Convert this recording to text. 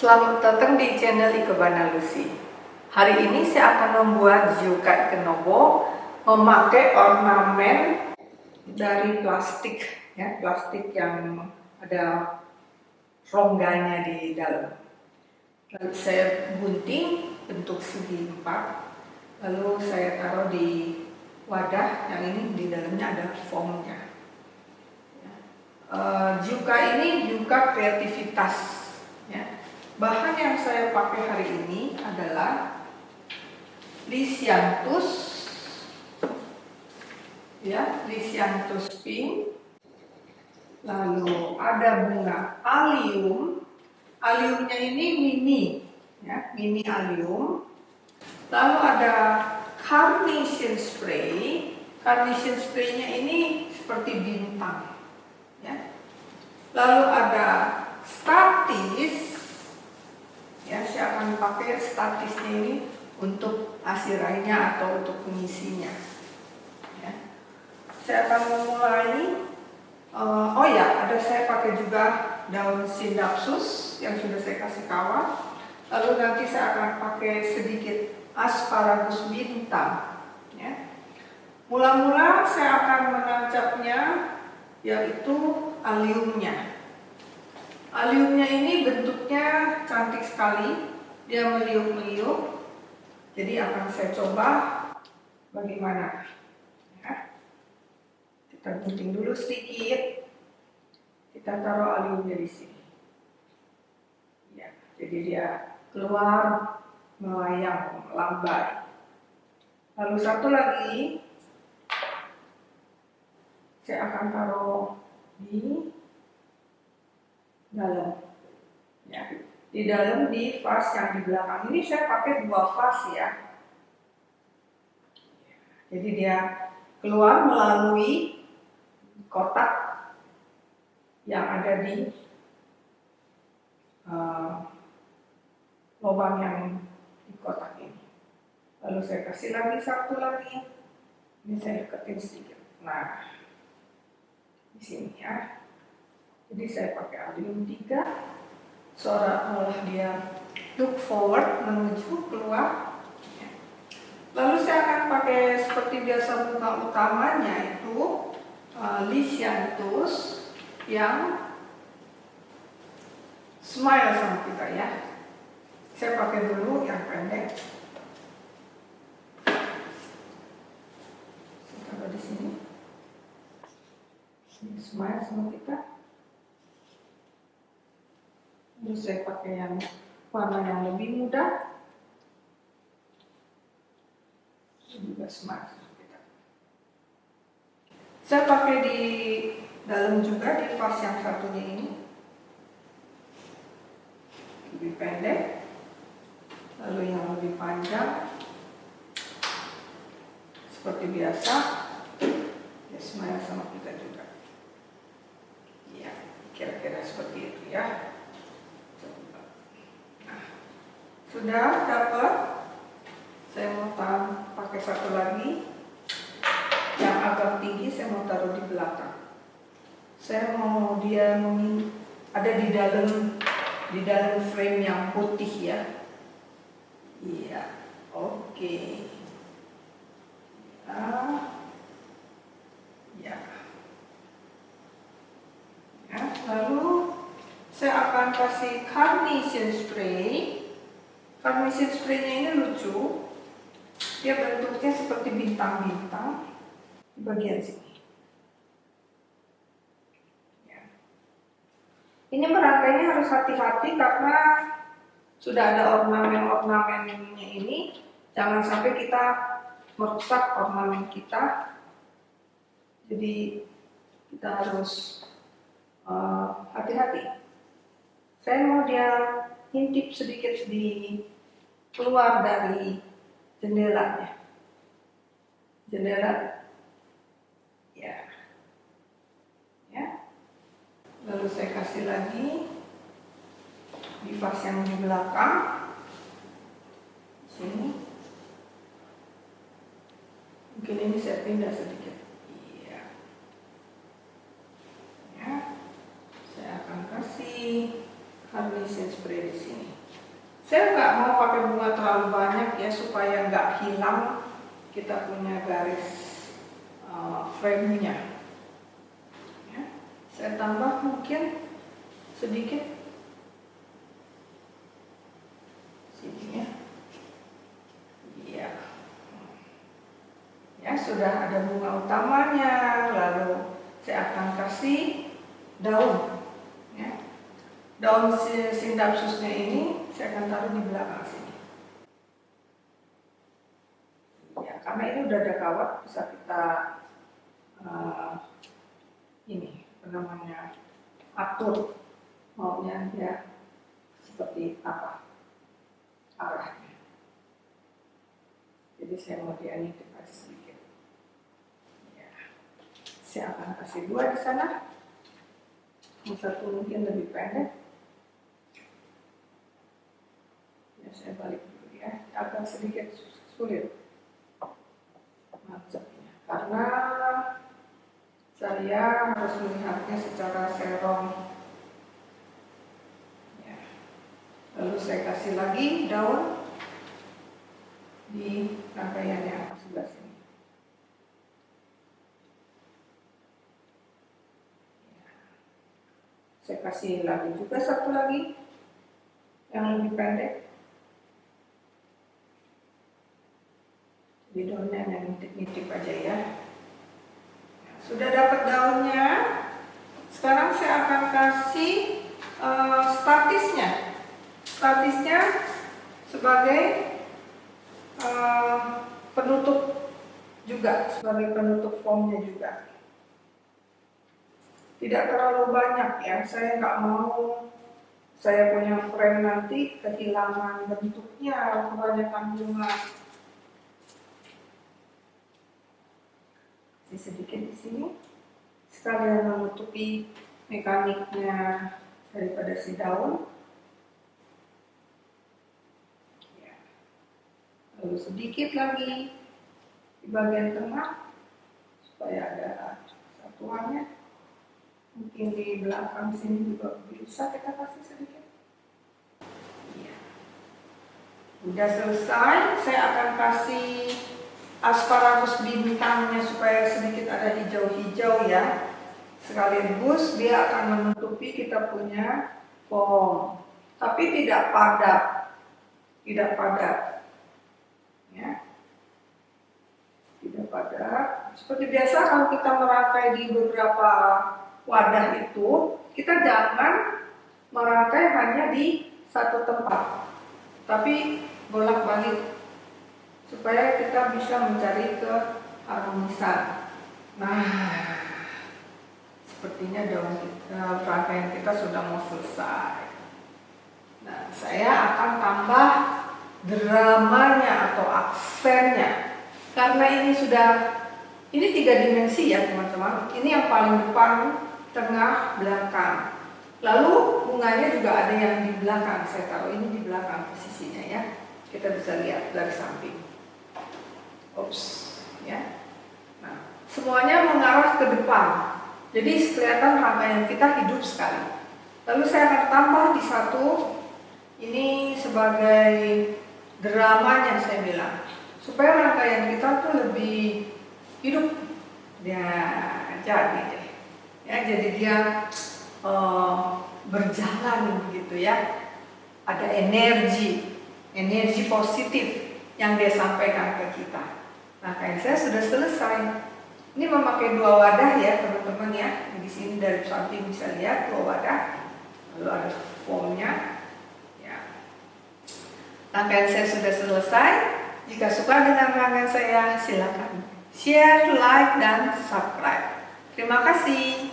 Selamat datang di channel Ikebana Lucy. Hari ini saya akan membuat Zyuka Ikenobo memakai ornamen dari plastik, ya, plastik yang ada rongganya di dalam. Lalu saya gunting bentuk segi empat, lalu saya taruh di wadah yang ini di dalamnya ada foamnya. Uh, ini juga kreativitas. Ya. Bahan yang saya pakai hari ini adalah Lysianthus, ya, Lysianthus pink. Lalu ada bunga alium. Aliumnya ini mini, ya, mini alium. Lalu ada carnation spray. Carnation spraynya ini seperti bintang ya. Lalu ada statis, pakai statisnya ini untuk asirainya atau untuk pengisinya. Ya. Saya akan memulai, uh, oh ya ada saya pakai juga daun sindapsus yang sudah saya kasih kawat. Lalu nanti saya akan pakai sedikit asparagus bintang. Ya. Mula-mula saya akan menancapnya yaitu aliumnya. Aliumnya ini bentuknya cantik sekali, dia meliuk-meliuk. Jadi akan saya coba bagaimana. Ya. Kita gunting dulu sedikit. Kita taruh aliumnya di sini. Ya, jadi dia keluar melayang, melambai. Lalu satu lagi, saya akan taruh di dalam ya di dalam di vas yang di belakang. Ini saya pakai dua vas ya. Jadi dia keluar melalui kotak yang ada di uh, lubang yang di kotak ini. Lalu saya kasih lagi satu lagi. Ini saya deketin sedikit. Nah di sini ya. Jadi saya pakai alium 3 seolah-olah dia look forward menuju keluar. Lalu saya akan pakai seperti biasa bunga utamanya itu uh, yang smile sama kita ya. Saya pakai dulu yang pendek. Saya di sini ini smile sama kita lalu saya pakai yang warna yang lebih mudah. Ini juga kita saya pakai di dalam juga di vas yang satunya ini. Lebih pendek. Lalu yang lebih panjang. Seperti biasa ya smile sama kita juga kira-kira seperti itu ya nah, sudah dapat. Saya mau taruh pakai satu lagi. Yang agak tinggi saya mau taruh di belakang. Saya mau dia ada di dalam di dalam frame yang putih ya. Iya oke. Okay. ya. Ya Lalu saya akan kasih carnation spray. Carnation spraynya ini lucu. Dia bentuknya seperti bintang-bintang di bagian sini. Ya. Ini merangkainya harus hati-hati karena sudah ada ornamen-ornamennya ini. Jangan sampai kita merusak ornamen kita. Jadi kita harus Eh, hati-hati. Uh, saya mau dia intip sedikit di keluar dari jendelanya. Jendela, ya, ya. Lalu saya kasih lagi di vas yang di belakang, sini. Mungkin ini saya pindah sedikit. carnation spray di sini. Saya nggak mau pakai bunga terlalu banyak ya supaya nggak hilang kita punya garis uh, frame-nya. Ya. Saya tambah mungkin sedikit sini ya. Iya. Ya sudah ada bunga utamanya, lalu saya akan kasih daun. Ya. Daun sindapsusnya ini saya akan taruh di belakang sini. Ya, karena ini udah ada kawat, bisa kita uh, ini namanya atur maunya dia seperti apa arahnya. Jadi saya mau dianitip aja sedikit. Ya. Saya akan kasih dua di sana. Yang satu mungkin lebih pendek. Ya saya balik dulu ya. Agak sedikit sulit. Macetnya karena saya harus melihatnya secara serong. Lalu saya kasih lagi daun di rangkaian yang sebelah sini. Saya kasih lagi juga satu lagi yang lebih pendek daunnya yang nitip-nitip aja ya sudah dapat daunnya sekarang saya akan kasih uh, statisnya statisnya sebagai uh, penutup juga, sebagai penutup formnya juga. Tidak terlalu banyak ya, saya nggak mau saya punya frame nanti kehilangan bentuknya, kebanyakan bunga. Sedikit di sini, sekalian menutupi mekaniknya daripada si daun. lalu sedikit lagi di bagian tengah supaya ada satuannya mungkin di belakang sini juga bisa kita kasih sedikit ya. udah selesai saya akan kasih asparagus bintangnya supaya sedikit ada hijau-hijau ya. Sekaligus dia akan menutupi kita punya foam tapi tidak padat. Tidak padat. Ya. Tidak padat. Seperti biasa kalau kita merangkai di beberapa wadah itu kita jangan merangkai hanya di satu tempat. Tapi bolak-balik supaya kita bisa mencari ke harmonisan nah sepertinya daun kita, rangkaian kita sudah mau selesai. Nah saya akan tambah dramanya atau aksennya. Karena ini sudah ini tiga dimensi ya teman-teman. Ini yang paling depan tengah belakang. Lalu bunganya juga ada yang di belakang. Saya taruh ini di belakang posisinya ya. Kita bisa lihat dari samping Oops, ya. Nah semuanya mengarah ke depan. Jadi kelihatan rangkaian kita hidup sekali. Lalu saya akan tambah di satu. Ini sebagai dramanya saya bilang. Supaya rangkaian kita tuh lebih hidup. Ya jadi deh. Ya jadi dia uh, berjalan begitu ya. Ada energi. Energi positif yang dia sampaikan ke kita nah kayak saya sudah selesai ini memakai dua wadah ya teman-teman ya di sini dari samping bisa lihat dua wadah lalu ada formnya Rangkaian saya sudah selesai. Jika suka dengan rangkaian saya, silakan share, like, dan subscribe. Terima kasih.